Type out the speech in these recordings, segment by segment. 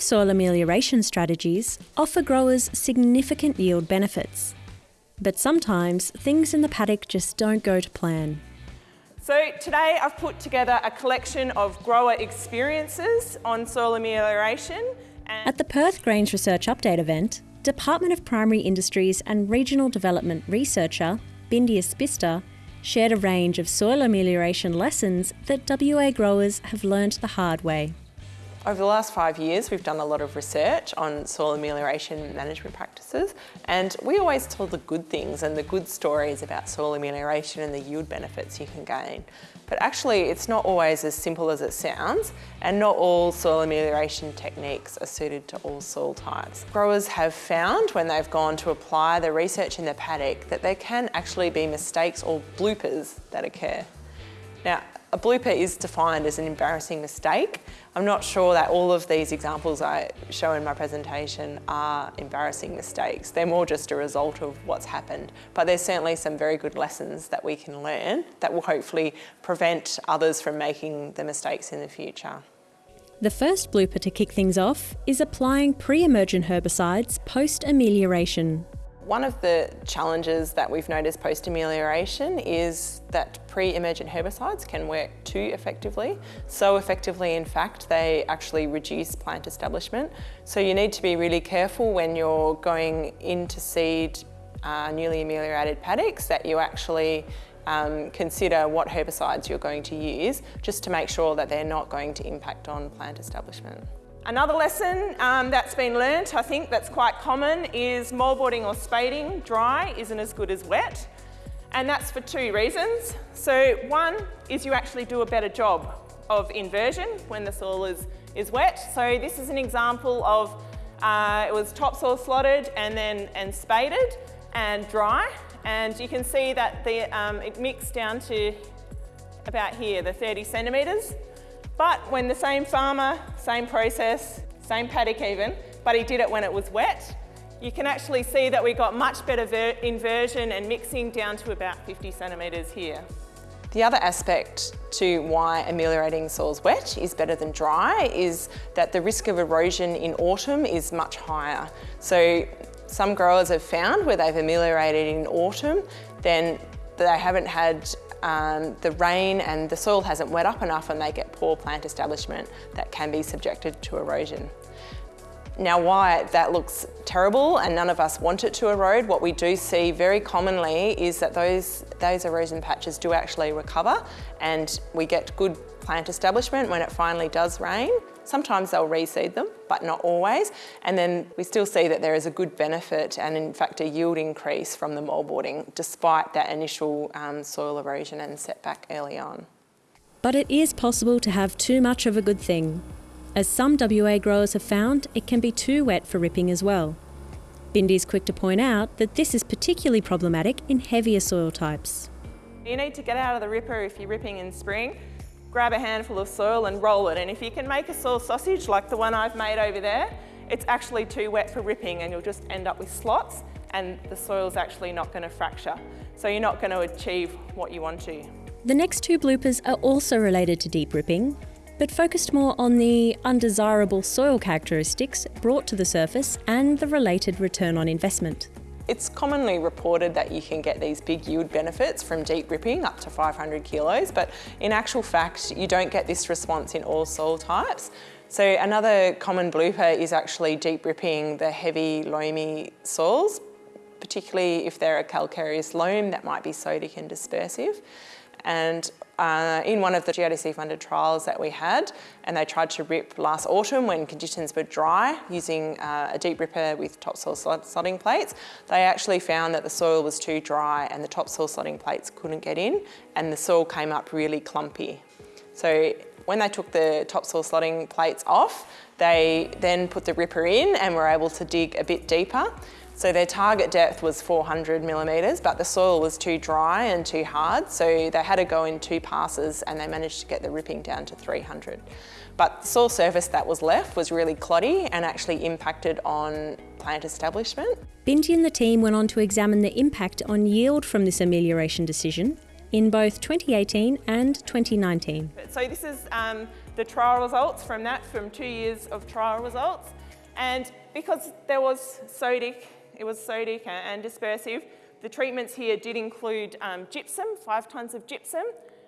Soil amelioration strategies offer growers significant yield benefits. But sometimes things in the paddock just don't go to plan. So today I've put together a collection of grower experiences on soil amelioration. At the Perth Grains Research Update event, Department of Primary Industries and Regional Development researcher Bindi Isbister shared a range of soil amelioration lessons that WA growers have learned the hard way. Over the last five years, we've done a lot of research on soil amelioration management practices, and we always tell the good things and the good stories about soil amelioration and the yield benefits you can gain. But actually, it's not always as simple as it sounds, and not all soil amelioration techniques are suited to all soil types. Growers have found when they've gone to apply the research in their paddock that there can actually be mistakes or bloopers that occur. Now, a blooper is defined as an embarrassing mistake. I'm not sure that all of these examples I show in my presentation are embarrassing mistakes. They're more just a result of what's happened. But there's certainly some very good lessons that we can learn that will hopefully prevent others from making the mistakes in the future. The first blooper to kick things off is applying pre-emergent herbicides post-amelioration. One of the challenges that we've noticed post-amelioration is that pre-emergent herbicides can work too effectively. So effectively, in fact, they actually reduce plant establishment. So you need to be really careful when you're going into seed uh, newly ameliorated paddocks that you actually um, consider what herbicides you're going to use just to make sure that they're not going to impact on plant establishment. Another lesson um, that's been learnt, I think that's quite common, is moldboarding or spading dry isn't as good as wet. And that's for two reasons. So one is you actually do a better job of inversion when the soil is, is wet. So this is an example of, uh, it was topsoil slotted and then and spaded and dry. And you can see that the, um, it mixed down to about here, the 30 centimetres. But when the same farmer, same process, same paddock even, but he did it when it was wet, you can actually see that we got much better inversion and mixing down to about 50 centimetres here. The other aspect to why ameliorating soils wet is better than dry is that the risk of erosion in autumn is much higher. So some growers have found where they've ameliorated in autumn, then they haven't had um, the rain and the soil hasn't wet up enough and they get poor plant establishment that can be subjected to erosion. Now why that looks terrible and none of us want it to erode, what we do see very commonly is that those, those erosion patches do actually recover and we get good plant establishment when it finally does rain. Sometimes they'll reseed them, but not always. And then we still see that there is a good benefit and in fact a yield increase from the moldboarding despite that initial um, soil erosion and setback early on. But it is possible to have too much of a good thing. As some WA growers have found, it can be too wet for ripping as well. Bindi's quick to point out that this is particularly problematic in heavier soil types. You need to get out of the ripper if you're ripping in spring grab a handful of soil and roll it. And if you can make a soil sausage like the one I've made over there, it's actually too wet for ripping and you'll just end up with slots and the soil's actually not going to fracture. So you're not going to achieve what you want to. The next two bloopers are also related to deep ripping, but focused more on the undesirable soil characteristics brought to the surface and the related return on investment. It's commonly reported that you can get these big yield benefits from deep ripping up to 500 kilos, but in actual fact, you don't get this response in all soil types. So another common blooper is actually deep ripping the heavy loamy soils, particularly if they're a calcareous loam that might be sodic and dispersive. And uh, in one of the GRDC funded trials that we had, and they tried to rip last autumn when conditions were dry using uh, a deep ripper with topsoil slotting plates, they actually found that the soil was too dry and the topsoil slotting plates couldn't get in and the soil came up really clumpy. So when they took the topsoil slotting plates off, they then put the ripper in and were able to dig a bit deeper so their target depth was 400 millimetres, but the soil was too dry and too hard, so they had to go in two passes and they managed to get the ripping down to 300. But the soil surface that was left was really cloddy and actually impacted on plant establishment. Bindi and the team went on to examine the impact on yield from this amelioration decision in both 2018 and 2019. So this is um, the trial results from that, from two years of trial results. And because there was sodic, it was sodic and dispersive, the treatments here did include um, gypsum, five tonnes of gypsum.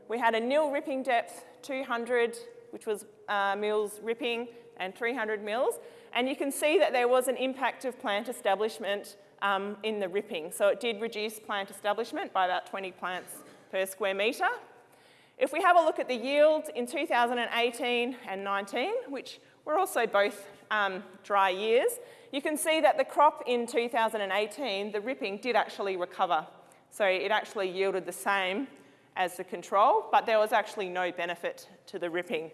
We had a nil ripping depth, 200, which was uh, mils ripping, and 300 mils. And you can see that there was an impact of plant establishment um, in the ripping. So it did reduce plant establishment by about 20 plants per square metre. If we have a look at the yield in 2018 and 19, which were also both um, dry years, you can see that the crop in 2018, the ripping did actually recover. So it actually yielded the same as the control, but there was actually no benefit to the ripping.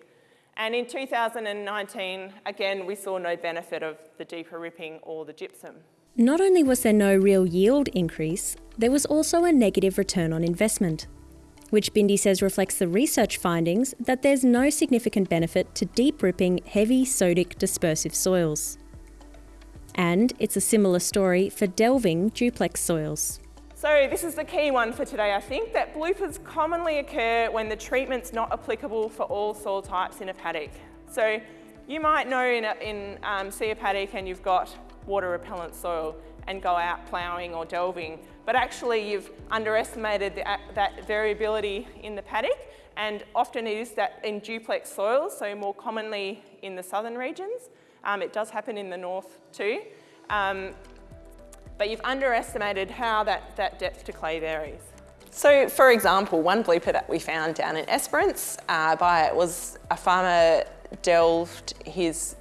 And in 2019, again, we saw no benefit of the deeper ripping or the gypsum. Not only was there no real yield increase, there was also a negative return on investment, which Bindi says reflects the research findings that there's no significant benefit to deep ripping heavy sodic dispersive soils. And it's a similar story for delving duplex soils. So this is the key one for today, I think, that bloopers commonly occur when the treatment's not applicable for all soil types in a paddock. So you might know in, a, in um, see a paddock and you've got water repellent soil and go out ploughing or delving, but actually you've underestimated the, that variability in the paddock and often it is that in duplex soils, so more commonly in the southern regions. Um, it does happen in the north too. Um, but you've underestimated how that, that depth to clay varies. So for example, one blooper that we found down in Esperance uh, by it was a farmer delved his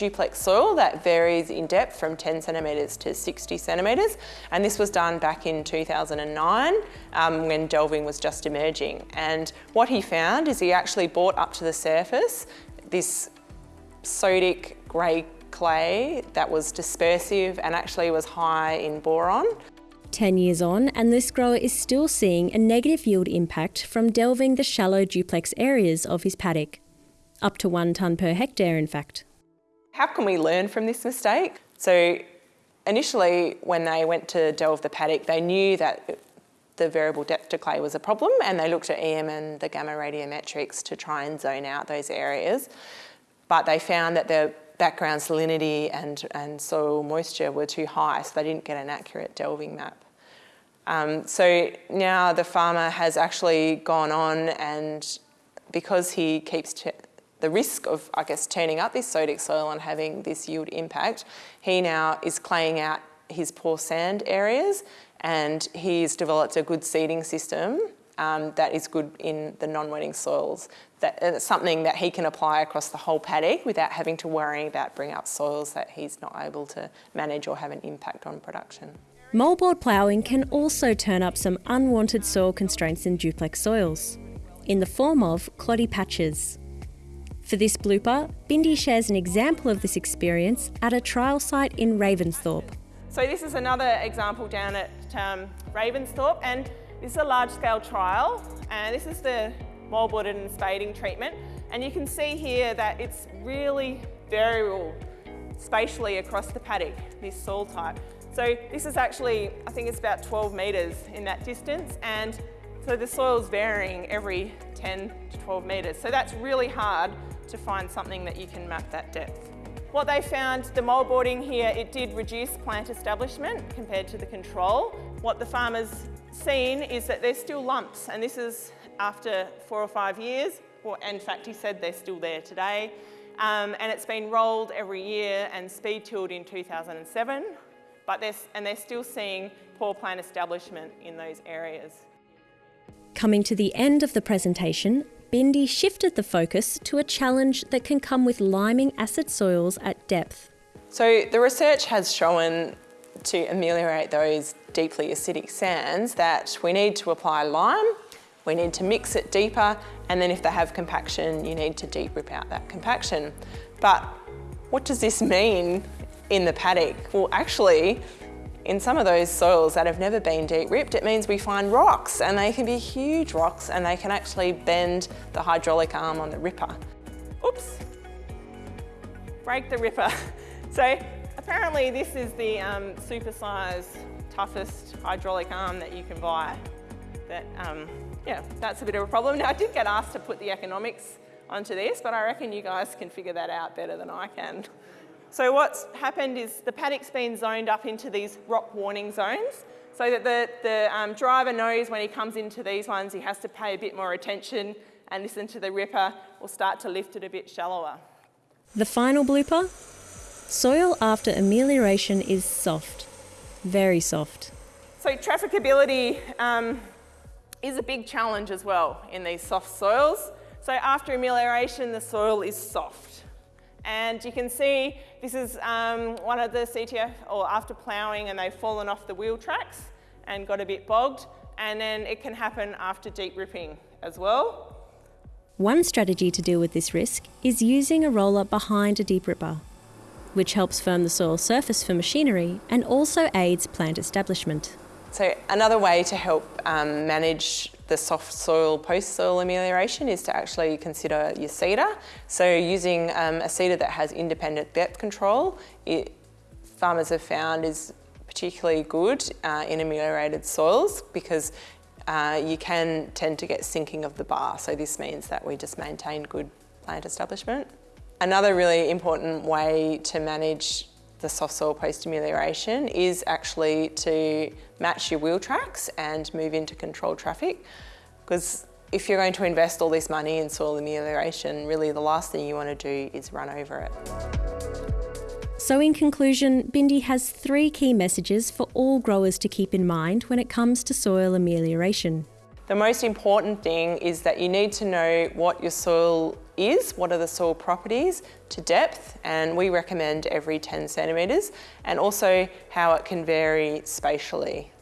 duplex soil that varies in depth from 10 centimetres to 60 centimetres and this was done back in 2009 um, when delving was just emerging and what he found is he actually brought up to the surface this sodic grey clay that was dispersive and actually was high in boron. 10 years on, and this grower is still seeing a negative yield impact from delving the shallow duplex areas of his paddock. Up to one tonne per hectare, in fact. How can we learn from this mistake? So, initially, when they went to delve the paddock, they knew that the variable depth to clay was a problem and they looked at EM and the gamma radiometrics to try and zone out those areas. But they found that the background salinity and, and soil moisture were too high, so they didn't get an accurate delving map. Um, so now the farmer has actually gone on and because he keeps the risk of, I guess, turning up this sodic soil and having this yield impact, he now is claying out his poor sand areas and he's developed a good seeding system um, that is good in the non-wetting soils. That, uh, something that he can apply across the whole paddock without having to worry about bringing up soils that he's not able to manage or have an impact on production. Moldboard ploughing can also turn up some unwanted soil constraints in duplex soils, in the form of cloddy patches. For this blooper, Bindi shares an example of this experience at a trial site in Ravensthorpe. So this is another example down at um, Ravensthorpe and this is a large-scale trial, and this is the moldboarded and spading treatment. And you can see here that it's really variable spatially across the paddock, this soil type. So this is actually, I think it's about 12 metres in that distance, and so the soil's varying every 10 to 12 metres. So that's really hard to find something that you can map that depth. What they found, the moldboarding here, it did reduce plant establishment compared to the control. What the farmers seen is that there's still lumps, and this is after four or five years. Well, in fact, he said they're still there today. Um, and it's been rolled every year and speed tilled in 2007, but they're, and they're still seeing poor plant establishment in those areas. Coming to the end of the presentation, Bindi shifted the focus to a challenge that can come with liming acid soils at depth. So the research has shown to ameliorate those deeply acidic sands that we need to apply lime, we need to mix it deeper, and then if they have compaction, you need to deep rip out that compaction. But what does this mean in the paddock? Well, actually, in some of those soils that have never been deep ripped, it means we find rocks and they can be huge rocks and they can actually bend the hydraulic arm on the ripper. Oops, break the ripper. So apparently this is the um, super size, toughest hydraulic arm that you can buy that um, yeah, that's a bit of a problem. Now, I did get asked to put the economics onto this, but I reckon you guys can figure that out better than I can. So what's happened is the paddock's been zoned up into these rock warning zones so that the, the um, driver knows when he comes into these ones he has to pay a bit more attention and listen to the ripper or start to lift it a bit shallower. The final blooper? Soil after amelioration is soft, very soft. So trafficability um, is a big challenge as well in these soft soils. So after amelioration, the soil is soft. And you can see this is um, one of the CTF, or after ploughing and they've fallen off the wheel tracks and got a bit bogged. And then it can happen after deep ripping as well. One strategy to deal with this risk is using a roller behind a deep ripper, which helps firm the soil surface for machinery and also aids plant establishment. So another way to help um, manage the soft soil post-soil amelioration is to actually consider your seeder. So using um, a seeder that has independent depth control, it, farmers have found is particularly good uh, in ameliorated soils because uh, you can tend to get sinking of the bar. So this means that we just maintain good plant establishment. Another really important way to manage the soft soil post amelioration is actually to match your wheel tracks and move into controlled traffic. Because if you're going to invest all this money in soil amelioration, really the last thing you want to do is run over it. So in conclusion, Bindi has three key messages for all growers to keep in mind when it comes to soil amelioration. The most important thing is that you need to know what your soil is, what are the soil properties to depth, and we recommend every 10 centimetres, and also how it can vary spatially.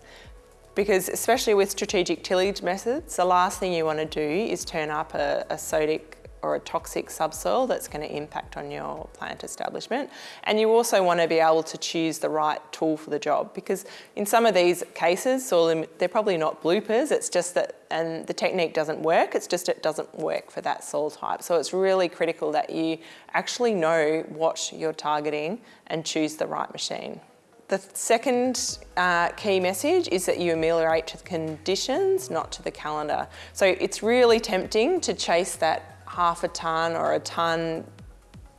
Because especially with strategic tillage methods, the last thing you want to do is turn up a, a sodic or a toxic subsoil that's going to impact on your plant establishment. And you also want to be able to choose the right tool for the job because in some of these cases, soil, they're probably not bloopers, it's just that, and the technique doesn't work, it's just it doesn't work for that soil type. So it's really critical that you actually know what you're targeting and choose the right machine. The second uh, key message is that you ameliorate to the conditions, not to the calendar. So it's really tempting to chase that half a tonne or a tonne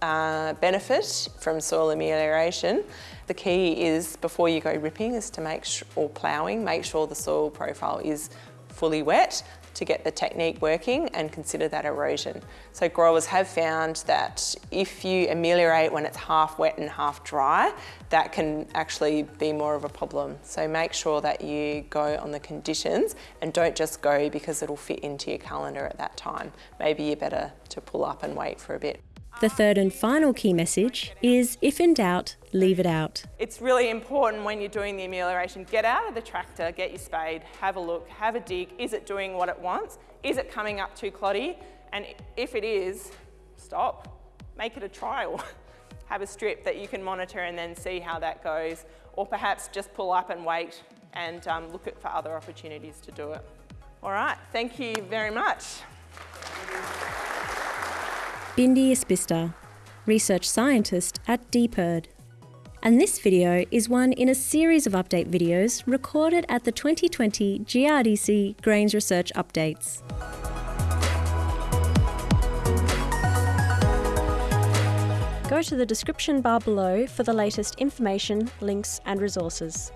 uh, benefit from soil amelioration. The key is before you go ripping is to make or ploughing, make sure the soil profile is fully wet to get the technique working and consider that erosion. So growers have found that if you ameliorate when it's half wet and half dry, that can actually be more of a problem. So make sure that you go on the conditions and don't just go because it'll fit into your calendar at that time. Maybe you're better to pull up and wait for a bit. The third and final key message is if in doubt, leave it out. It's really important when you're doing the amelioration, get out of the tractor, get your spade, have a look, have a dig. Is it doing what it wants? Is it coming up too cloddy? And if it is, stop, make it a trial. have a strip that you can monitor and then see how that goes. Or perhaps just pull up and wait and um, look at for other opportunities to do it. All right, thank you very much. Bindi Isbister, research scientist at DPIRD. And this video is one in a series of update videos recorded at the 2020 GRDC Grains Research Updates. Go to the description bar below for the latest information, links and resources.